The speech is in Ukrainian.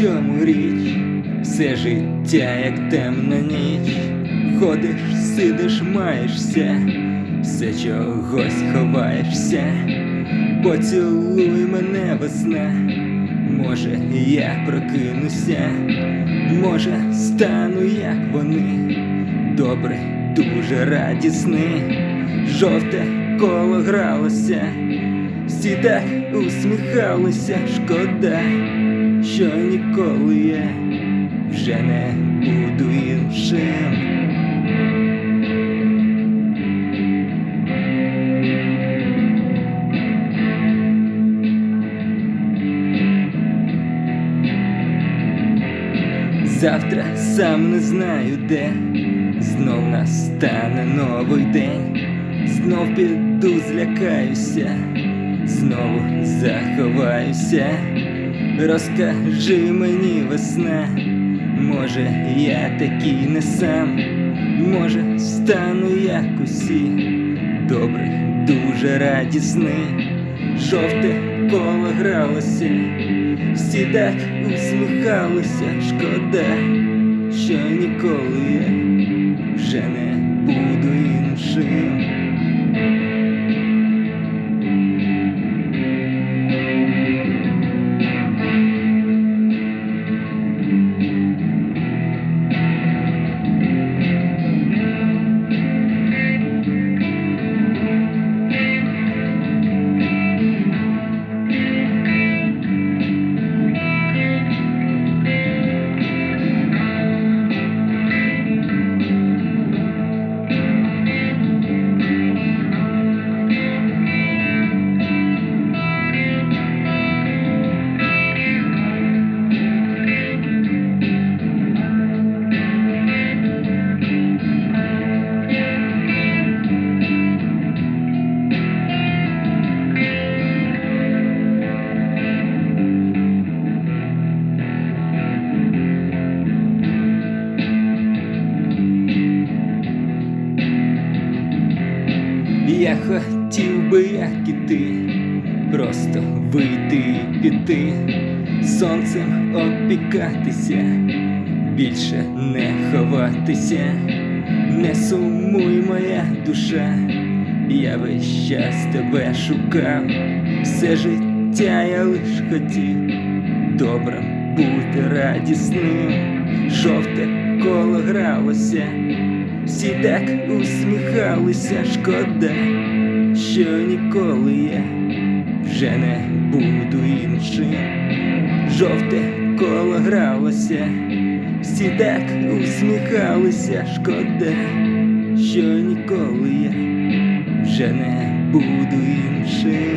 чому річ, все життя, як темна ніч. Ходиш, сидиш, маєшся, все чогось ховаєшся, поцілуй мене весна, може, я прокинуся, може, стану, як вони, добре, дуже радісний, жовте коло гралося, всі так усміхалися, шкода, що ніколи я вже не буду іншим. Завтра сам не знаю де, знов настане новий день, знов піду, злякаюся, знову заховаюся. Розкажи мені весна, може, я такий не сам, може, стану як усі, добре, дуже радісний, жовте коло гралося, всі так усміхалися, шкода, що ніколи я вже не буду іншим. Я хотів би, як і ти, просто вийти і піти, сонцем опікатися, більше не ховатися, не сумуй моя душа, я весь час тебе шукав, все життя я лиш хотів, добрим бути радісним, жовте коло гралося. Всі так усміхалися, шкода, що ніколи я вже не буду іншим. Жовте коло гралося, всі так усміхалися, шкода, що ніколи я вже не буду іншим.